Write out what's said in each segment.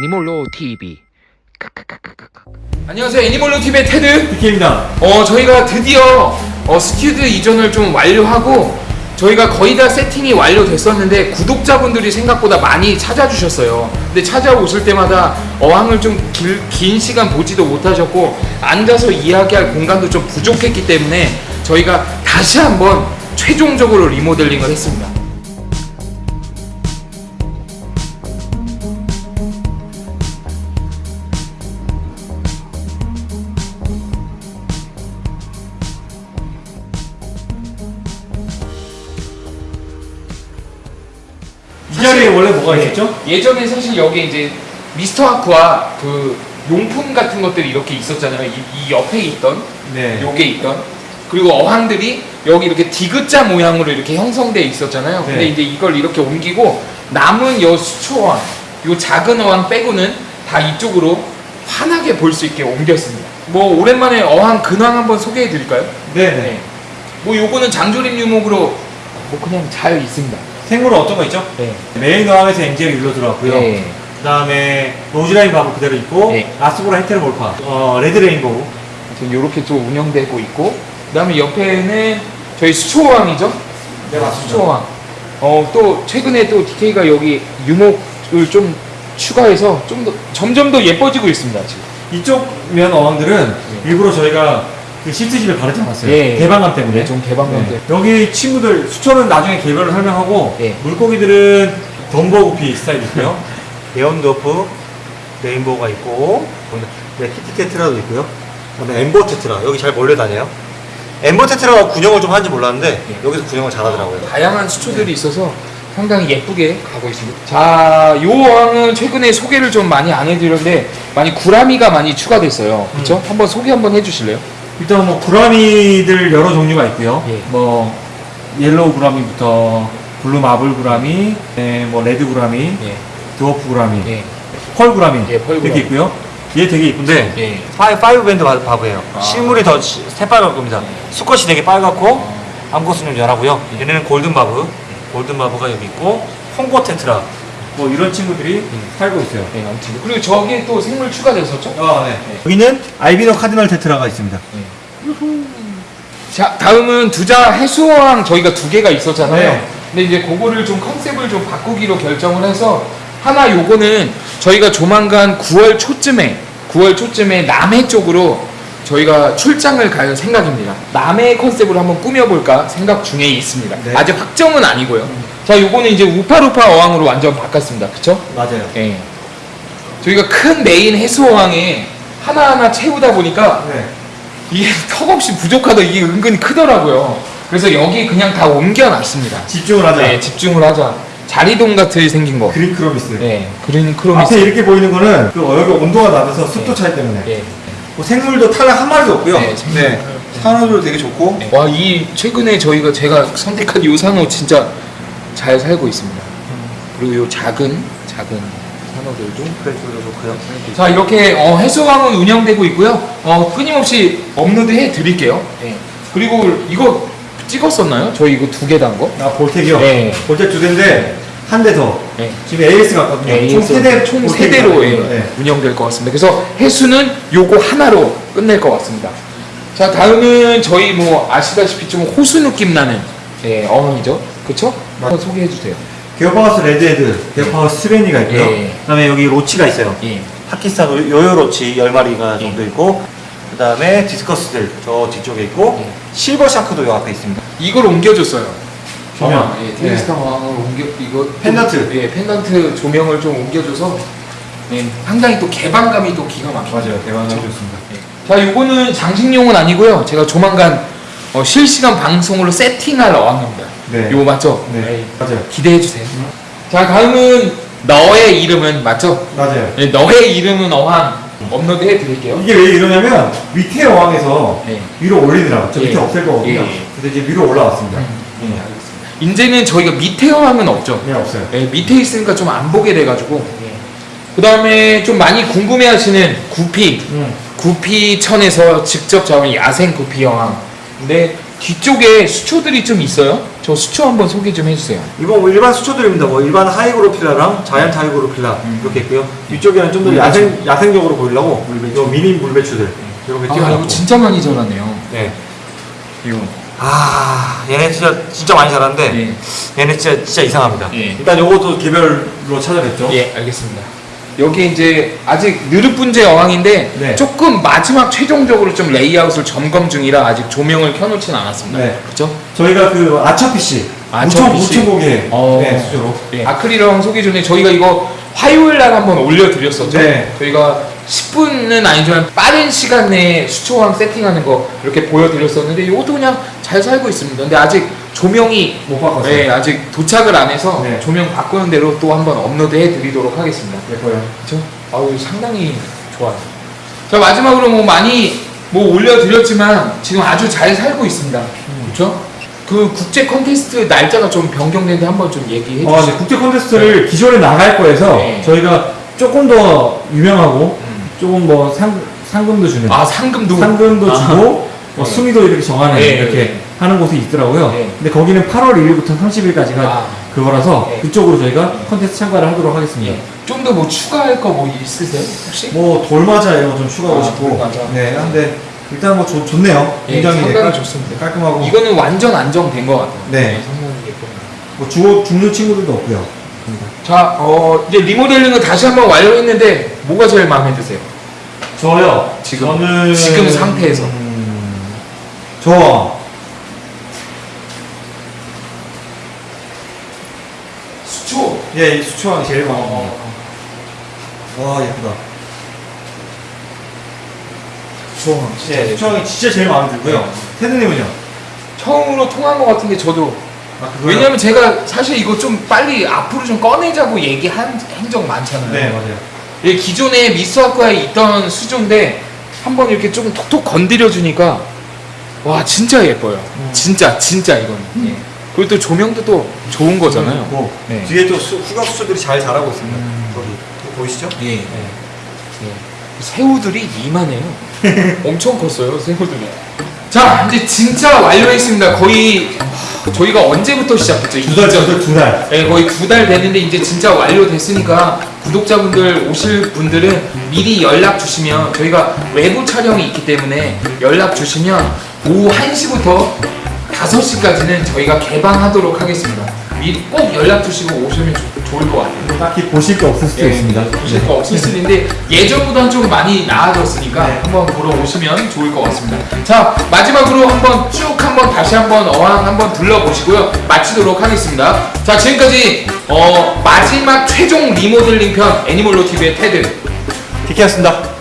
애니멀로 TV. 안녕하세요 애니멀로 TV의 테드 DK입니다. 어 저희가 드디어 어, 스튜디오 이전을 좀 완료하고 저희가 거의 다 세팅이 완료됐었는데 구독자분들이 생각보다 많이 찾아주셨어요 근데 찾아오실 때마다 어항을 좀 긴 시간 보지도 못하셨고 앉아서 이야기할 공간도 좀 부족했기 때문에 저희가 다시 한번 최종적으로 리모델링을 했습니다 이 자리에 원래 뭐가 있었죠? 예전에 사실 여기 이제 미스터 아쿠아 그 용품 같은 것들이 이렇게 있었잖아요. 이, 이 옆에 있던 네. 요게 있던 그리고 어항들이 여기 이렇게 디귿자 모양으로 이렇게 형성돼 있었잖아요. 근데 네. 이제 이걸 이렇게 옮기고 남은 요 수초어항, 요 작은 어항 빼고는 다 이쪽으로 환하게 볼 수 있게 옮겼습니다. 뭐 오랜만에 어항 근황 한번 소개해 드릴까요? 네. 네. 네. 뭐 요거는 장조림 유목으로 뭐 그냥 잘 있습니다. 생물은 어떤 거 있죠? 네. 메인 어항에서 angel이 일로 들어왔고요. 네. 그 다음에 Roseline barb 그대로 있고 네. Rasbora heteromorpha 어, red rainbow 지금 이렇게 좀 운영되고 있고 그 다음에 옆에는 저희 수초왕이죠. 네, 맞습니다. 수초왕. 어 또 최근에 또 DK가 여기 유목을 좀 추가해서 좀 더 점점 더 예뻐지고 있습니다 지금. 이쪽 면 어항들은 일부러 저희가 그 시트지를 바르지 않았어요. 예. 개방감 때문에. 네, 좀 개방감 네. 여기 친구들 수초는 나중에 개별로 설명하고 예. 물고기들은 dumbo 구피 스타일 있고요. neon dwarf rainbow가 있고 네, kitty tetra도 있고요. 그다음에 ember tetra 여기 잘 몰려 다녀요. ember tetra가 군영을 좀 하는지 몰랐는데 예. 여기서 군영을 잘하더라고요. 다양한 수초들이 있어서 상당히 예쁘게 가고 있습니다. 자, 요 어항은 최근에 소개를 좀 많이 안 해드렸는데 많이 gourami가 많이 추가됐어요. 그렇죠? 한번 소개 한번 해주실래요? 일단 뭐 gourami들 여러 종류가 있고요. 예. 뭐 yellow gourami부터 blue marble gourami, 네, 뭐 red gourami, 예. dwarf gourami, 예. pearl gourami 예, pearl gourami. 이렇게 있고요. 얘 되게 이쁜데 예. 파이, 파이브 밴드 바- 바보예요. 아. 실물이 더 시- 새빨갈 겁니다. 수컷이 되게 빨갛고 암컷은 좀 연하고요. 얘네는 golden barb, golden barb가 여기 있고 홍고 테트라 뭐 이런 친구들이 살고 있어요. 네, 아무튼 그리고 저기에 또 생물 추가됐었죠? 아, 네. 여기는 알비노 카디널 테트라가 있습니다. 자, 다음은 두자 해수어항 저희가 두 개가 있었잖아요. 네. 근데 이제 그거를 좀 컨셉을 좀 바꾸기로 결정을 해서 하나 요거는 저희가 조만간 9월 초쯤에 9월 초쯤에 남해 쪽으로 저희가 출장을 갈 생각입니다. 남해 컨셉으로 한번 꾸며볼까 생각 중에 있습니다. 네. 아직 확정은 아니고요. 자, 요거는 이제 우파루파 어항으로 완전 바꿨습니다. 그쵸? 맞아요. 예. 저희가 큰 메인 해수어항에 하나하나 채우다 보니까 네. 이게 턱없이 부족하다 이게 은근히 크더라고요. 그래서 여기 그냥 다 옮겨놨습니다. 집중을 하자. 네, 집중을 하자. 자리동 같이 생긴 거. green chromis. 네, green chromis. 앞에 이렇게 보이는 거는 그 여기 온도가 낮아서 습도 차이 때문에 예. 뭐 생물도 탈락 한 마리도 없고요. 네, 생물. 산호도 되게 좋고 네. 와, 이 최근에 저희가 제가 선택한 요 산호 진짜 잘 살고 있습니다. 그리고 요 작은 작은 산호들도 프레스도 좋고요. 자 이렇게 어, 해수왕은 운영되고 있고요. 어, 끊임없이 업로드 해 드릴게요. 네. 그리고 이거 찍었었나요? 저희 이거 두 개 단 거? 아 볼텍이요. 네. 볼텍 두 대인데 한 대 더. 네. 지금 AS 같거든요. 네, 총 세대 총 세대로 예. 네. 운영될 것 같습니다. 그래서 해수는 요거 하나로 끝낼 것 같습니다. 자 다음은 저희 뭐 아시다시피 좀 호수 느낌 나는 예, 어항이죠. 그쵸? 한번 소개해 주세요. Geophagus redhead, Geophagus sveni가 있고요. 예. 그다음에 여기 loach가 있어요. 예. 파키스탄 yoyo loach 10마리가 예. 정도 있고 그다음에 discus들 저 뒤쪽에 있고 예. silver shark도 요 앞에 있습니다. 이걸 옮겨줬어요. 조명. 어항, 예, 테리스타 어항을 옮겨 이거 좀- 펜던트. 예, 펜던트 조명을 좀 옮겨줘서 예, 상당히 또 개방감이 또 기가 막혀요. 대박이 그렇죠? 좋습니다. 자, 요거는 장식용은 아니고요. 제가 조만간 어, 실시간 방송으로 세팅할 어항입니다. 네. 요거 맞죠? 네. 맞아요. 기대해 주세요. 자, 다음은 너의 이름은 맞죠? 맞아요. 네, 너의 이름은 어항 업로드 해 드릴게요. 이게 왜 이러냐면 밑에 어항에서 네. 위로 올리더라고요. 저 예. 밑에 없앨 거거든요. 예, 예. 근데 이제 위로 올라왔습니다. 예, 알겠습니다. 이제는 저희가 밑에 어항은 없죠. 네, 없어요. 예, 밑에 있으니까 좀 안 보게 돼가지고. 그 다음에 좀 많이 궁금해 하시는 구피. 음. 구피천에서 직접 잡은 야생 구피 어항. 근데 뒤쪽에 수초들이 좀 있어요. 저 수초 한번 소개 좀 해주세요. 이건 뭐 일반 수초들입니다. 뭐 일반 hygrophila랑 giant hygrophila 이렇게 있고요. 위쪽에는 좀더 물배추. 야생 야생적으로 보이려고 요 미니 물배추들 이렇게 아, 띄워놨고. 이거 진짜 많이 자라네요. 네. 이거. 아 얘네 진짜 진짜 많이 자랐는데 예. 얘네 진짜 진짜 이상합니다. 예. 일단 요것도 개별로 찾아냈죠. 예, 알겠습니다. 여기 이제 아직 느릅분재 어항인데 네. 조금 마지막 최종적으로 좀 레이아웃을 점검 중이라 아직 조명을 켜놓진 않았습니다. 네. 그렇죠? 저희가 그 아차 PC 아차 우천 고개 어. 네, 수저로. 예. 아크릴왕 소개 전에 저희가 이거 화요일 날 한번 올려드렸었죠. 네. 저희가 10분은 아니지만 빠른 시간 내에 수초왕 세팅하는 거 이렇게 보여드렸었는데 이것도 그냥 잘 살고 있습니다. 근데 아직 조명이 못 바꿨어요. 네, 아직 도착을 안 해서 네. 조명 바꾸는 대로 또 한번 업로드해 드리도록 하겠습니다. 예뻐요. 그렇죠? 아우 상당히 좋아요. 자 마지막으로 뭐 많이 뭐 올려드렸지만 지금 아주 잘 살고 있습니다. 그렇죠? 그 국제 컨테스트 날짜가 좀 변경되는데 한번 좀 얘기해 어, 주시죠. 네, 국제 콘테스트를 기존에 나갈 거에서 네. 저희가 조금 더 유명하고 음. 조금 뭐 상, 상금도 주는 아 상금도 상금도 아하. 주고 뭐 네. 순위도 이렇게 정하는 네, 이렇게 네. 하는 곳이 있더라고요. 네. 근데 거기는 8월 1일부터 30일까지가 아. 그거라서 네. 그쪽으로 저희가 콘테스트 참가를 하도록 하겠습니다. 예. 좀더 뭐 추가할 거 뭐 있으세요 혹시? 뭐 돌맞아 이런 거 좀 추가하고 아, 싶고 돌맞아. 네 근데 일단 뭐 좋, 좋네요 예, 굉장히 상당히 깔- 좋습니다. 깔끔하고 이거는 완전 안정된 것 같아요. 네. 뭐 죽어, 죽는 친구들도 없고요 자, 어, 이제 리모델링을 다시 한번 완료했는데 뭐가 제일 마음에 드세요? 저요 지금, 저는 지금 상태에서. 음, 저 수초. 예, 이 수초왕이 제일 마음에 어, 듭니다 와 예쁘다 수초왕 진짜 예. 수초왕이 진짜 제일 마음에 들고요 네. 테드님은요? 처음으로 통한 것 같은데 저도 아? 왜냐면 제가 사실 이거 좀 빨리 앞으로 좀 꺼내자고 얘기한 행적 많잖아요. 네 맞아요 이 기존에 미스학과에 있던 수조인데 한번 이렇게 조금 톡톡 건드려 주니까 와 진짜 예뻐요. 음. 진짜 진짜 이거는. 예. 그리고 또 조명도 또 좋은 거잖아요. 고 네. 뒤에 또 수, 후각 수초들이 잘 자라고 있습니다 음. 거기 보이시죠? 예. 네. 새우들이 이만해요. 엄청 컸어요, 새우들이. 자, 이제 진짜 완료했습니다. 거의 하, 저희가 언제부터 시작했죠? 두달 이전- 두달 두달 네, 거의 두 달 됐는데 이제 진짜 완료됐으니까 구독자분들 오실 분들은 미리 연락 주시면 저희가 외부 촬영이 있기 때문에 연락 주시면 오후 1시부터 5시까지는 저희가 개방하도록 하겠습니다. 미리 꼭 연락 주시고 오시면 좋- 좋을 것 같아요. 딱히 보실 게 없을 수도 예, 있습니다 보실 거 없을 수도 있는데 예전보다는 좀 많이 나아졌으니까 네. 한번 보러 오시면 좋을 것 같습니다. 자 마지막으로 한번 쭉 한번 다시 한번 어항 한번 둘러보시고요 마치도록 하겠습니다. 자 지금까지 어, 마지막 최종 리모델링 편 애니멀로 TV의 테드 디키였습니다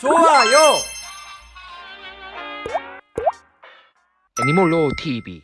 좋아요. 애니멀로 TV